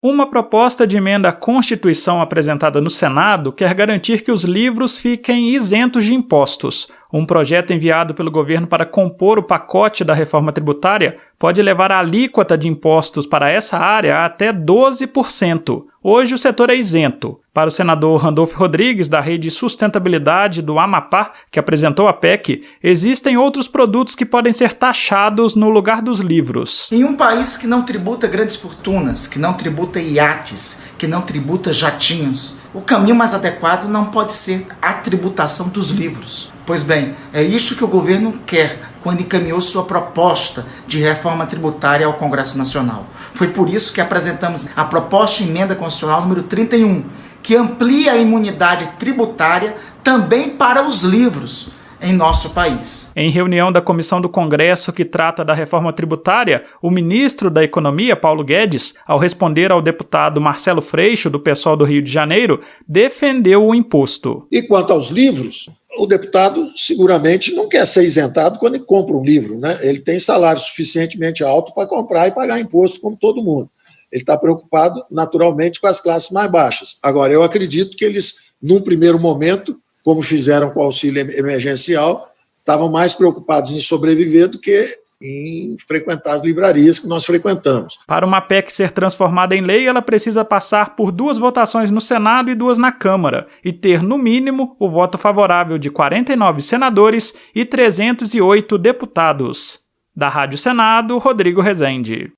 Uma proposta de emenda à Constituição apresentada no Senado quer garantir que os livros fiquem isentos de impostos. Um projeto enviado pelo governo para compor o pacote da reforma tributária pode levar a alíquota de impostos para essa área a até 12%. Hoje o setor é isento. Para o senador Randolfo Rodrigues, da Rede Sustentabilidade do Amapá, que apresentou a PEC, existem outros produtos que podem ser taxados no lugar dos livros. Em um país que não tributa grandes fortunas, que não tributa iates, que não tributa jatinhos, o caminho mais adequado não pode ser a tributação dos livros. Pois bem, é isso que o governo quer quando encaminhou sua proposta de reforma tributária ao Congresso Nacional. Foi por isso que apresentamos a proposta de emenda constitucional número 31, que amplia a imunidade tributária também para os livros em nosso país. Em reunião da comissão do Congresso que trata da reforma tributária, o ministro da Economia, Paulo Guedes, ao responder ao deputado Marcelo Freixo, do pessoal do Rio de Janeiro, defendeu o imposto. E quanto aos livros, o deputado seguramente não quer ser isentado quando ele compra um livro, né? Ele tem salário suficientemente alto para comprar e pagar imposto como todo mundo. Ele está preocupado, naturalmente, com as classes mais baixas. Agora, eu acredito que eles, num primeiro momento, como fizeram com o auxílio emergencial, estavam mais preocupados em sobreviver do que em frequentar as livrarias que nós frequentamos. Para uma PEC ser transformada em lei, ela precisa passar por duas votações no Senado e duas na Câmara, e ter, no mínimo, o voto favorável de 49 senadores e 308 deputados. Da Rádio Senado, Rodrigo Rezende.